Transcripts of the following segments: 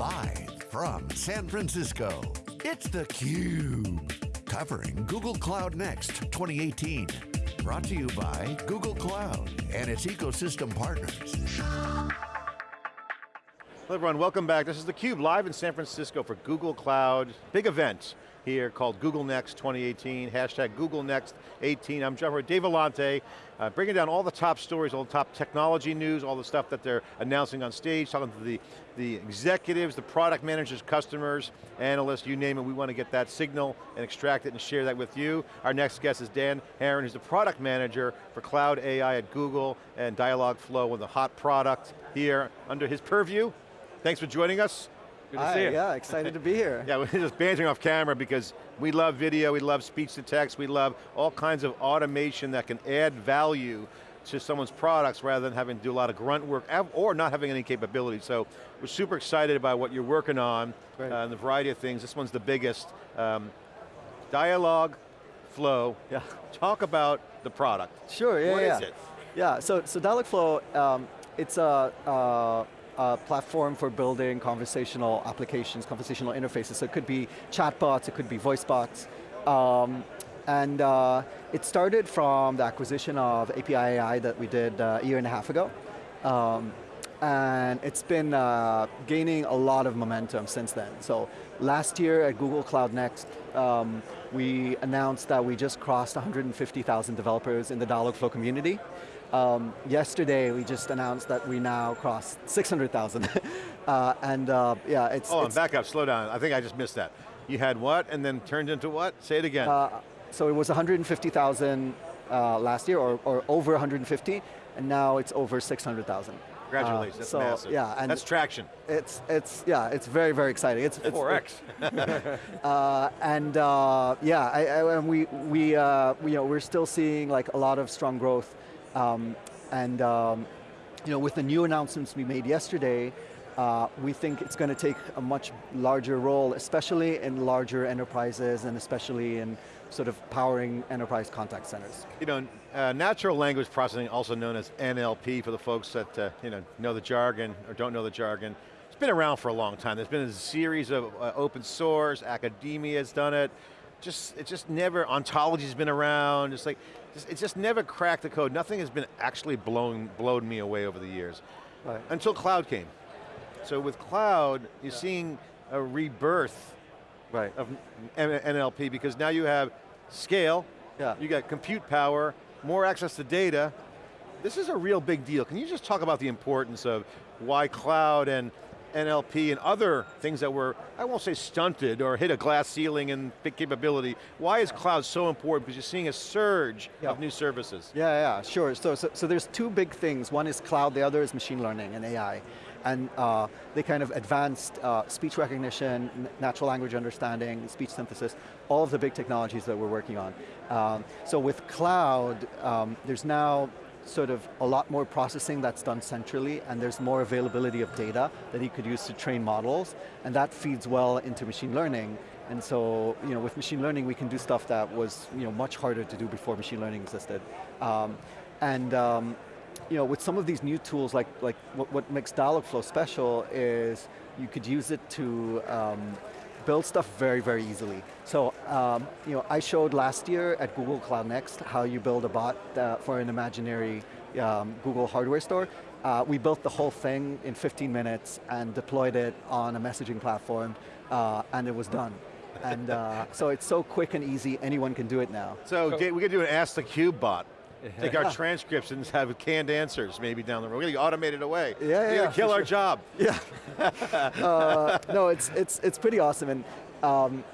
Live from San Francisco, it's theCUBE. Covering Google Cloud Next 2018. Brought to you by Google Cloud and its ecosystem partners. Hello everyone, welcome back. This is theCUBE, live in San Francisco for Google Cloud. Big event here called Google Next 2018, hashtag Google Next 18. I'm Jeff, Dave Vellante, uh, bringing down all the top stories, all the top technology news, all the stuff that they're announcing on stage, talking to the, the executives, the product managers, customers, analysts, you name it, we want to get that signal and extract it and share that with you. Our next guest is Dan Aharon, who's the product manager for Cloud AI at Google and Dialogflow with a hot product here under his purview. Thanks for joining us. Good to Hi, see you. Yeah, excited to be here. yeah, we're just bantering off camera because we love video, we love speech to text, we love all kinds of automation that can add value to someone's products rather than having to do a lot of grunt work or not having any capability. So we're super excited about what you're working on uh, and the variety of things. This one's the biggest. Um, dialogue, flow. Yeah. Talk about the product. Sure, yeah, What yeah. is it? Yeah, so, so Dialogflow, um, it's a, platform for building conversational applications, conversational interfaces. So it could be chatbots, it could be voice bots. Um, and uh, it started from the acquisition of API AI that we did uh, a year and a half ago. Um, and it's been uh, gaining a lot of momentum since then. So last year at Google Cloud Next, um, we announced that we just crossed 150,000 developers in the Dialogflow community. Um, yesterday, we just announced that we now crossed 600,000. uh, and uh, yeah, it's- Oh, it's, back up, slow down. I think I just missed that. You had what, and then turned into what? Say it again. Uh, so it was 150,000 uh, last year, or, or, over 150, and now it's over 600,000. Congratulations, that's so, massive. Yeah, and that's traction. It's, it's, yeah, it's very, very exciting. It's, it's 4X. uh, and uh, yeah, I, I, and we, we, uh, we, you know, we're still seeing like a lot of strong growth um, and um, you know, with the new announcements we made yesterday, uh, we think it's going to take a much larger role, especially in larger enterprises and especially in sort of powering enterprise contact centers. You know, uh, natural language processing, also known as NLP for the folks that uh, you know, know the jargon or don't know the jargon, it's been around for a long time. There's been a series of uh, open source, academia has done it, just, it just never, ontology's been around, it's like, it's just never cracked the code. Nothing has been actually blown, blown me away over the years. Right. Until cloud came. So with cloud, you're yeah. seeing a rebirth right. of NLP because now you have scale, yeah. you got compute power, more access to data. This is a real big deal. Can you just talk about the importance of why cloud and NLP and other things that were, I won't say stunted or hit a glass ceiling in big capability. Why is cloud so important? Because you're seeing a surge yeah. of new services. Yeah, yeah, sure. So, so, so, there's two big things. One is cloud, the other is machine learning and AI. And uh, they kind of advanced uh, speech recognition, natural language understanding, speech synthesis, all of the big technologies that we're working on. Um, so with cloud, um, there's now sort of a lot more processing that's done centrally and there's more availability of data that he could use to train models and that feeds well into machine learning and so you know, with machine learning we can do stuff that was you know, much harder to do before machine learning existed. Um, and um, you know, with some of these new tools, like, like what, what makes Dialogflow special is you could use it to um, build stuff very, very easily. So, um, you know, I showed last year at Google Cloud Next how you build a bot uh, for an imaginary um, Google hardware store. Uh, we built the whole thing in 15 minutes and deployed it on a messaging platform, uh, and it was done. and uh, so it's so quick and easy, anyone can do it now. So, so we could do an Ask the Cube bot. Take our transcripts and have canned answers maybe down the road. We're going to automate it away. Yeah, yeah. Kill our sure. job. Yeah. uh, no, it's, it's, it's pretty awesome. And um,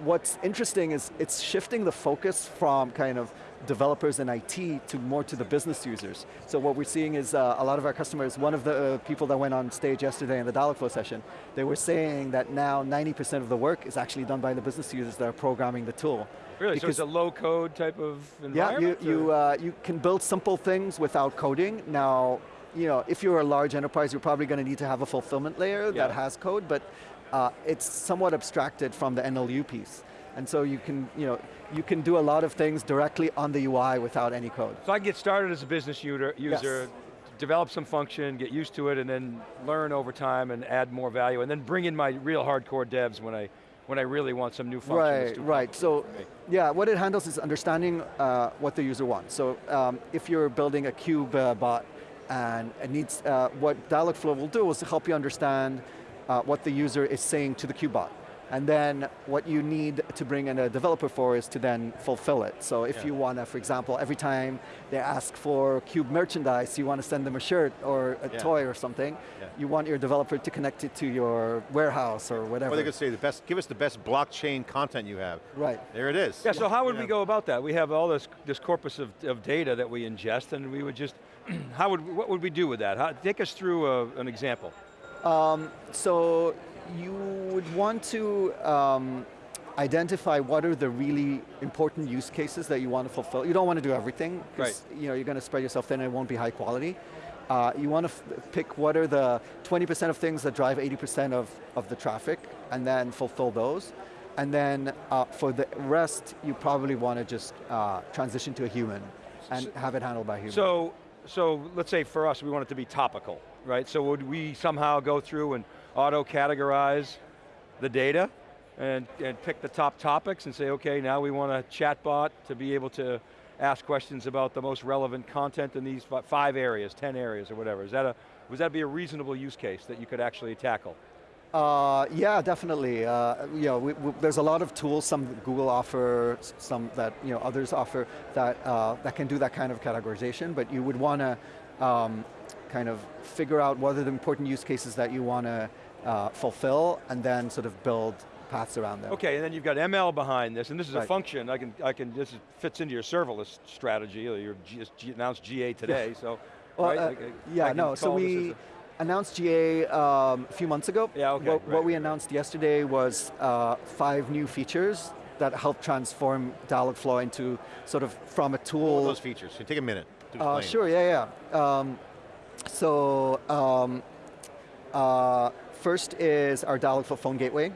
what's interesting is it's shifting the focus from kind of developers and IT to more to the business users. So what we're seeing is uh, a lot of our customers, one of the uh, people that went on stage yesterday in the Dialogflow session, they were saying that now 90% of the work is actually done by the business users that are programming the tool. Really, because so it's a low code type of environment? Yeah, you, you, uh, you can build simple things without coding. Now, you know, if you're a large enterprise, you're probably going to need to have a fulfillment layer yeah. that has code, but uh, it's somewhat abstracted from the NLU piece. And so you can, you know, you can do a lot of things directly on the UI without any code. So I can get started as a business user, user yes. develop some function, get used to it, and then learn over time and add more value, and then bring in my real hardcore devs when I when I really want some new functions. Right, right. So, yeah, what it handles is understanding uh, what the user wants. So, um, if you're building a cube uh, bot and it needs, uh, what Dialogflow will do is help you understand uh, what the user is saying to the cube bot. And then what you need to bring in a developer for is to then fulfill it. So if yeah. you want to, for example, every time they ask for Cube merchandise, you want to send them a shirt or a yeah. toy or something, yeah. you want your developer to connect it to your warehouse or whatever. Or they could say, the best, give us the best blockchain content you have. Right. There it is. Yeah, so how would we go about that? We have all this, this corpus of, of data that we ingest and we would just, how would, what would we do with that? How, take us through a, an example. Um, so you would want to um, identify what are the really important use cases that you want to fulfill. You don't want to do everything, because right. you know, you're going to spread yourself thin and it won't be high quality. Uh, you want to pick what are the 20% of things that drive 80% of, of the traffic, and then fulfill those. And then uh, for the rest, you probably want to just uh, transition to a human and so, have it handled by human. So, so let's say for us, we want it to be topical, right? So would we somehow go through and auto-categorize the data and, and pick the top topics and say, okay, now we want a chatbot to be able to ask questions about the most relevant content in these five areas, 10 areas or whatever. Is that a, would that be a reasonable use case that you could actually tackle? Uh, yeah, definitely. Uh, you know, we, we, there's a lot of tools, some Google offer, some that you know others offer that uh, that can do that kind of categorization. But you would want to um, kind of figure out what are the important use cases that you want to uh, fulfill and then sort of build paths around them. Okay, and then you've got ML behind this, and this is right. a function, I can, I can, this fits into your serverless strategy, or you just announced GA today, so. well, right? uh, yeah, no, so we announced GA um, a few months ago. Yeah, okay. What, right. what we announced yesterday was uh, five new features that help transform Dialogflow into sort of from a tool. What those features? So take a minute. Uh, sure, yeah, yeah. Um, so, um, uh, First is our Dialogflow phone gateway.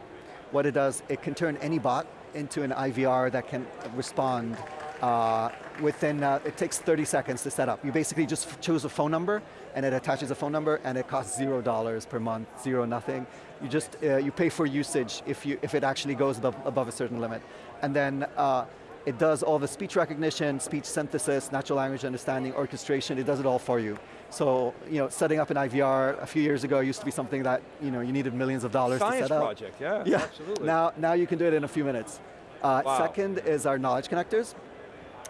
What it does, it can turn any bot into an IVR that can respond uh, within, uh, it takes 30 seconds to set up. You basically just choose a phone number and it attaches a phone number and it costs zero dollars per month, zero nothing. You just, uh, you pay for usage if, you, if it actually goes above, above a certain limit. And then uh, it does all the speech recognition, speech synthesis, natural language understanding, orchestration, it does it all for you. So, you know, setting up an IVR a few years ago used to be something that, you know, you needed millions of dollars Science to set up. project, yeah, yeah. absolutely. Now, now you can do it in a few minutes. Uh, wow. Second is our knowledge connectors.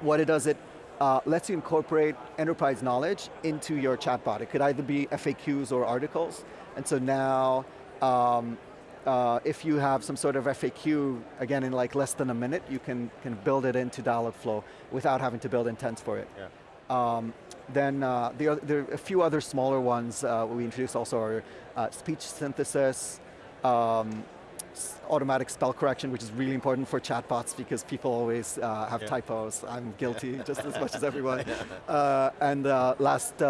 What it does, it uh, lets you incorporate enterprise knowledge into your chatbot. It could either be FAQs or articles. And so now, um, uh, if you have some sort of FAQ, again in like less than a minute, you can, can build it into Dialogflow without having to build intents for it. Yeah. Um, then uh, the, there are a few other smaller ones uh, we introduced also are uh, speech synthesis, um, automatic spell correction, which is really important for chatbots because people always uh, have yeah. typos. I'm guilty just as much as everyone. Uh, and uh, last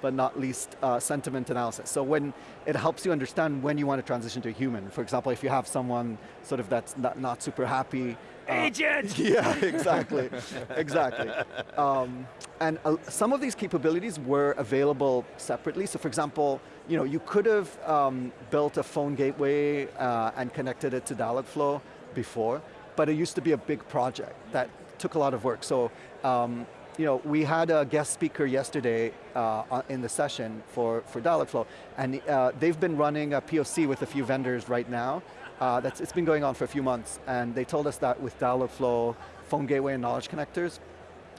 but not least uh, sentiment analysis. So when it helps you understand when you want to transition to a human. For example, if you have someone sort of that's not, not super happy. Agent! Yeah, exactly, exactly. Um, and uh, some of these capabilities were available separately. So for example, you know, you could have um, built a phone gateway uh, and connected it to Dialogflow before, but it used to be a big project that took a lot of work. So um, you know, we had a guest speaker yesterday uh, in the session for, for Dialogflow, and uh, they've been running a POC with a few vendors right now. Uh, that's, it's been going on for a few months, and they told us that with Dialogflow, phone gateway and knowledge connectors,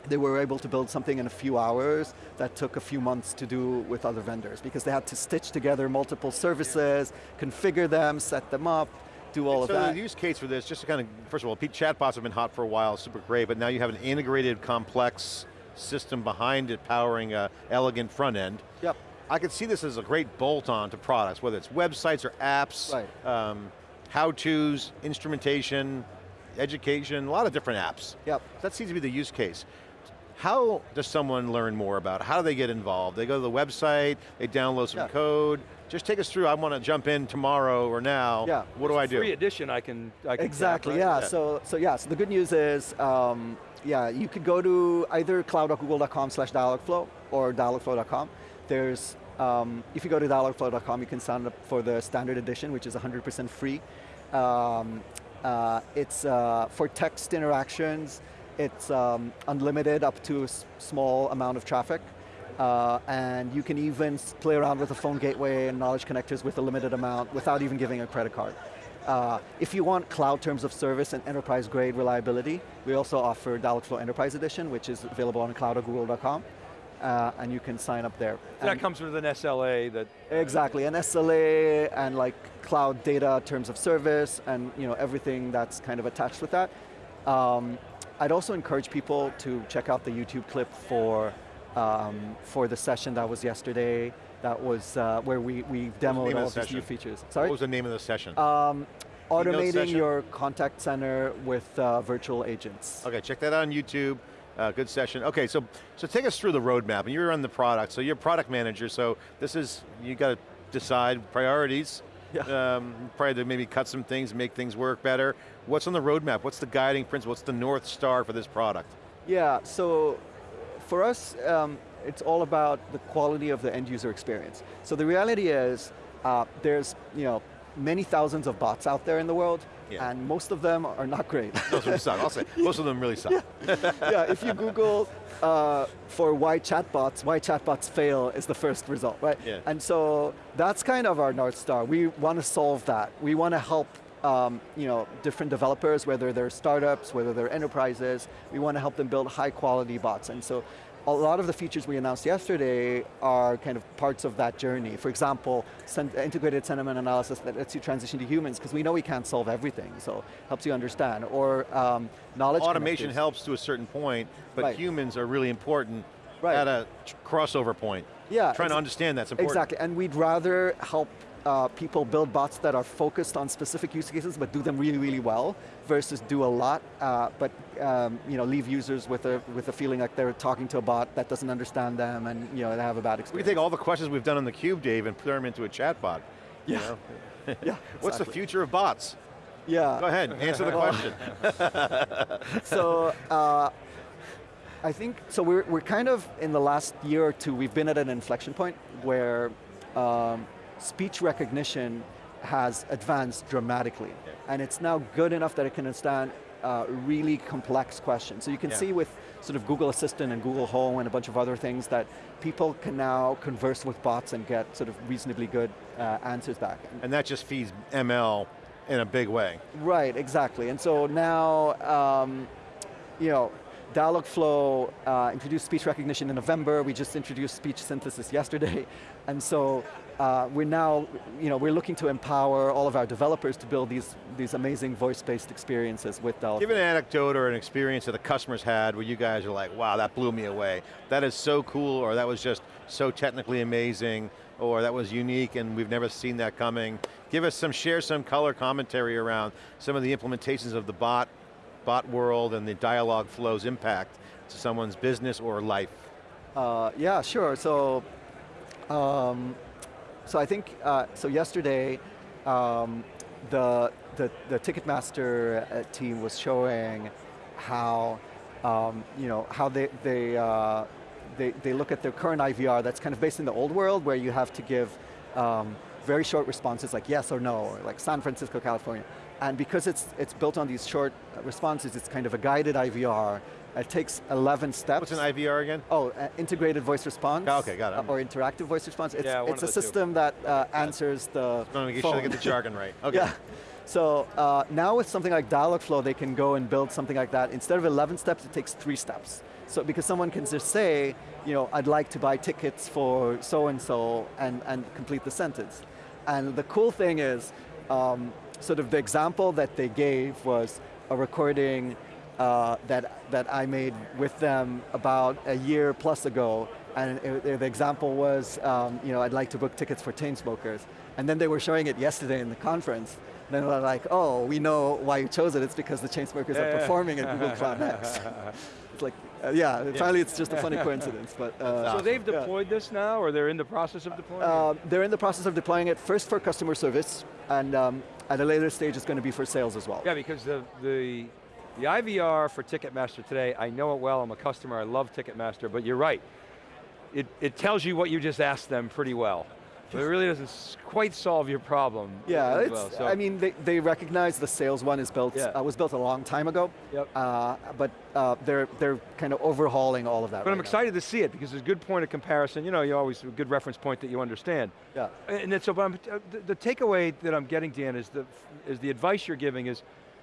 they were able to build something in a few hours that took a few months to do with other vendors because they had to stitch together multiple services, configure them, set them up, do all so of that. So the use case for this, just to kind of, first of all, chatbots have been hot for a while, super great, but now you have an integrated, complex system behind it powering a elegant front end. Yep. I could see this as a great bolt-on to products, whether it's websites or apps, right. um, how-tos, instrumentation, education, a lot of different apps. Yep. That seems to be the use case. How does someone learn more about it? How do they get involved? They go to the website, they download some yeah. code. Just take us through, I want to jump in tomorrow or now. Yeah. What do I do? Free edition I can, I can Exactly, right? yeah. yeah. So, so yeah, so the good news is, um, yeah, you could go to either cloud.google.com slash dialogflow or dialogflow.com. there's, um, if you go to dialogflow.com, you can sign up for the standard edition, which is 100% free. Um, uh, it's uh, for text interactions, it's um, unlimited up to a small amount of traffic. Uh, and you can even play around with the phone gateway and knowledge connectors with a limited amount without even giving a credit card. Uh, if you want cloud terms of service and enterprise grade reliability, we also offer Dialogflow Enterprise Edition, which is available on cloud.google.com. Uh, and you can sign up there. So that comes with an SLA that... Exactly, an SLA and like cloud data terms of service and you know, everything that's kind of attached with that. Um, I'd also encourage people to check out the YouTube clip for, um, for the session that was yesterday. That was uh, where we, we demoed all of these new features. Sorry? What was the name of the session? Um, automating your contact center with uh, virtual agents. Okay, check that out on YouTube. Uh, good session. Okay, so so take us through the roadmap. And you're on the product, so you're product manager. So this is you got to decide priorities. Yeah. Um, probably to maybe cut some things, make things work better. What's on the roadmap? What's the guiding principle? What's the north star for this product? Yeah. So for us, um, it's all about the quality of the end user experience. So the reality is, uh, there's you know many thousands of bots out there in the world, yeah. and most of them are not great. Most of them suck, I'll say. Most of them really suck. Yeah, yeah if you Google uh, for why chatbots, why chatbots fail is the first result, right? Yeah. And so that's kind of our North Star. We want to solve that. We want to help um, you know, different developers, whether they're startups, whether they're enterprises, we want to help them build high quality bots. And so a lot of the features we announced yesterday are kind of parts of that journey. For example, integrated sentiment analysis that lets you transition to humans, because we know we can't solve everything, so helps you understand. Or um, knowledge Automation helps to a certain point, but right. humans are really important right. at a crossover point. Yeah. Trying to understand that's important. Exactly, and we'd rather help uh, people build bots that are focused on specific use cases but do them really, really well versus do a lot uh, but um, you know, leave users with a, with a feeling like they're talking to a bot that doesn't understand them and you know, they have a bad experience. We take all the questions we've done on the cube, Dave, and put them into a chat bot. Yeah. You know? yeah, exactly. What's the future of bots? Yeah. Go ahead, answer the question. so, uh, I think, so we're, we're kind of, in the last year or two, we've been at an inflection point where um, speech recognition has advanced dramatically. Yeah. And it's now good enough that it can understand uh, really complex questions. So you can yeah. see with sort of Google Assistant and Google Home and a bunch of other things that people can now converse with bots and get sort of reasonably good uh, answers back. And that just feeds ML in a big way. Right, exactly. And so now, um, you know, Dialogflow uh, introduced speech recognition in November. We just introduced speech synthesis yesterday. And so uh, we're now, you know, we're looking to empower all of our developers to build these, these amazing voice-based experiences with Dialogflow. Give an anecdote or an experience that the customers had where you guys are like, wow, that blew me away. That is so cool, or that was just so technically amazing, or that was unique and we've never seen that coming. Give us some, share some color commentary around some of the implementations of the bot, bot world and the Dialogflow's impact to someone's business or life. Uh, yeah, sure. So um, so I think, uh, so yesterday, um, the, the, the Ticketmaster uh, team was showing how, um, you know, how they, they, uh, they, they look at their current IVR that's kind of based in the old world where you have to give um, very short responses like yes or no, or like San Francisco, California. And because it's, it's built on these short responses, it's kind of a guided IVR it takes 11 steps. What's an IVR again? Oh, uh, integrated voice response. Oh, okay, got it. Uh, or interactive voice response. It's, yeah, it's a system two. that uh, answers the phone. Make sure I get the jargon right. Okay. Yeah. So uh, now with something like Dialogflow, they can go and build something like that. Instead of 11 steps, it takes three steps. So because someone can just say, you know, I'd like to buy tickets for so-and-so and, and complete the sentence. And the cool thing is, um, sort of the example that they gave was a recording uh, that, that I made with them about a year plus ago, and it, it, the example was, um, you know, I'd like to book tickets for Chainsmokers. And then they were showing it yesterday in the conference. And then they're like, oh, we know why you chose it. It's because the Chainsmokers are performing at Google Cloud Next. it's like, uh, yeah, yeah, finally it's just a funny coincidence. But uh, So they've deployed yeah. this now, or they're in the process of deploying uh, it? They're in the process of deploying it, first for customer service, and um, at a later stage it's going to be for sales as well. Yeah, because the, the the IVR for Ticketmaster today, I know it well, I'm a customer, I love Ticketmaster, but you're right. it, it tells you what you just asked them pretty well. But it really doesn't quite solve your problem. Yeah, it's, well, so- I mean, they, they recognize the sales one is built, Yeah. uh, was built a long time ago, Yep. uh, but uh, they're, they're kind of overhauling all of that But I'm right now. excited to see it because it's a good point of comparison. You know, you always a good reference point that you understand. Yeah. And then, so, but I'm, uh, the, the takeaway that I'm getting, Dan, is the is the advice you're giving is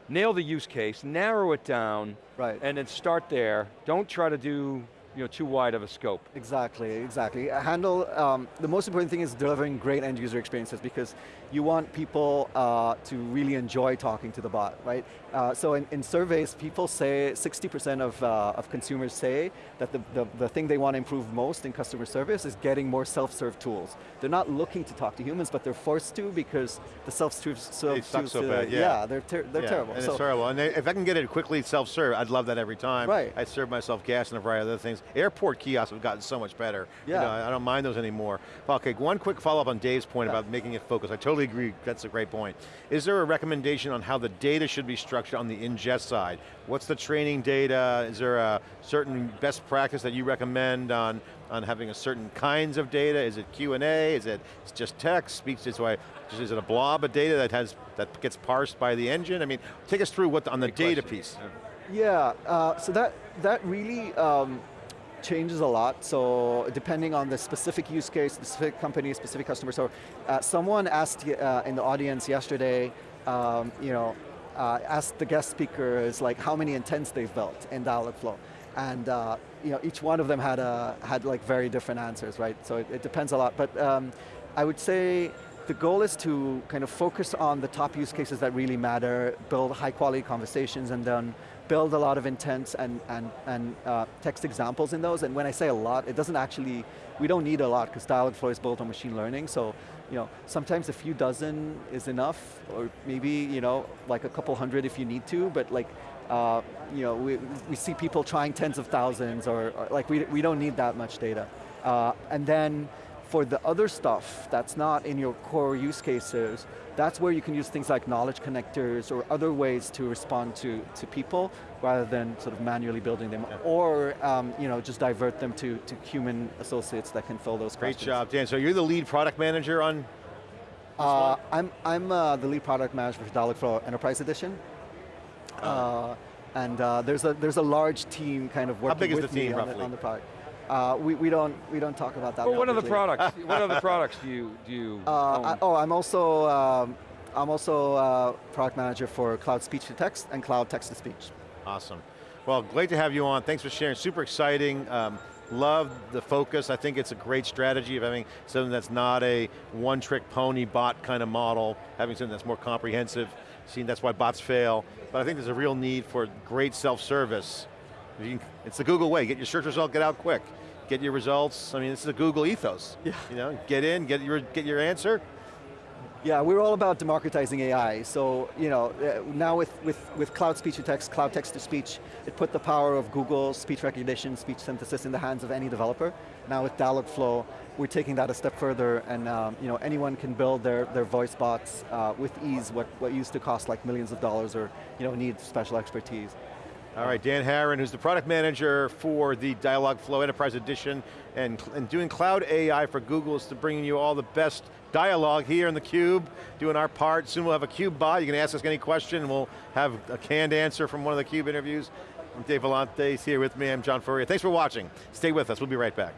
nail the use case, narrow it down, Right. and then start there. Don't try to do you know too wide of a scope. Exactly, exactly. Handle, um, the most important thing is delivering great end user experiences because you want people uh, to really enjoy talking to the bot, right? Uh, so in, in surveys, people say, 60% of, uh, of consumers say that the, the, the thing they want to improve most in customer service is getting more self-serve tools. They're not looking to talk to humans, but they're forced to because the self-serve They suck so bad, yeah. Yeah, they're, ter they're Yeah, terrible. And So- it's terrible. And they- if I can get it quickly self-serve, I'd love that every time. Right. I'd serve myself gas and a variety of other things. Airport kiosks have gotten so much better. You Yeah. know, I don't mind those anymore. Okay, one quick follow-up on Dave's point Yeah. about making it focus. I totally agree, that's a great point. Is there a recommendation on how the data should be structured on the ingest side? What's the training data? Is there a certain best practice that you recommend on, on having a certain kinds of data? Is it Q&A? Is it just text? Speech is why, is it a blob of data that has that gets parsed by the engine? I mean, take us through what on the Great data question. piece. Yeah, uh, so that, that really um, changes a lot. So depending on the specific use case, specific company, specific customer. So uh, someone asked uh, in the audience yesterday, um, you know, uh, asked the guest speakers like how many intents they've built in Dialogflow. And uh, you know, each one of them had, a, had like very different answers, right? So it, it depends a lot. But um, I would say the goal is to kind of focus on the top use cases that really matter, build high quality conversations, and then build a lot of intents and, and, and uh, text examples in those. And when I say a lot, it doesn't actually, we don't need a lot because Dialogflow is built on machine learning. So, you know, sometimes a few dozen is enough, or maybe, you know, like a couple hundred if you need to, but like, uh, you know, we, we see people trying tens of thousands, or, or like we, we don't need that much data. Uh, and then for the other stuff that's not in your core use cases, that's where you can use things like knowledge connectors or other ways to respond to, to people rather than sort of manually building them or um, you know, just divert them to, to human associates that can fill those Great questions. job, Dan. So you're the lead product manager on Uh, I'm, I'm uh, the lead product manager for Dalek Dialogflow Enterprise Edition. Uh, and uh, there's, a, there's a large team kind of working with me on, the, on the product. Uh, we, we, don't, we don't talk about that Well, what are the products? what other products do you do you Uh, own? I, oh, I'm also um, I'm also uh, product manager for cloud speech to text and cloud text to speech. Awesome. Well, great to have you on. Thanks for sharing. Super exciting. Um, love the focus. I think it's a great strategy of having something that's not a one-trick pony bot kind of model, having something that's more comprehensive. Seen that's why bots fail. But I think there's a real need for great self-service. Can- It's the Google way. Get your search result, get out quick. Get your results. I mean, this is a Google ethos. Yeah. You know, get in, get your get your answer. Yeah, we're all about democratizing AI. So, you know, uh, now with, with, with cloud speech to text, cloud text to speech, it put the power of Google speech recognition, speech synthesis in the hands of any developer. Now with Dialogflow, we're taking that a step further and um, you know, anyone can build their, their voice bots uh, with ease, what, what used to cost like millions of dollars or you know, need special expertise. All right, Dan Aharon, who's the product manager for the Dialogflow Enterprise Edition and, and doing cloud AI for Google is to bringing you all the best dialogue here in the Cube, doing our part. Soon we'll have a Cube bot. You can ask us any question and we'll have a canned answer from one of the Cube interviews. I'm Dave Vellante, he's here with me. I'm John Furrier. Thanks for watching. Stay with us, we'll be right back.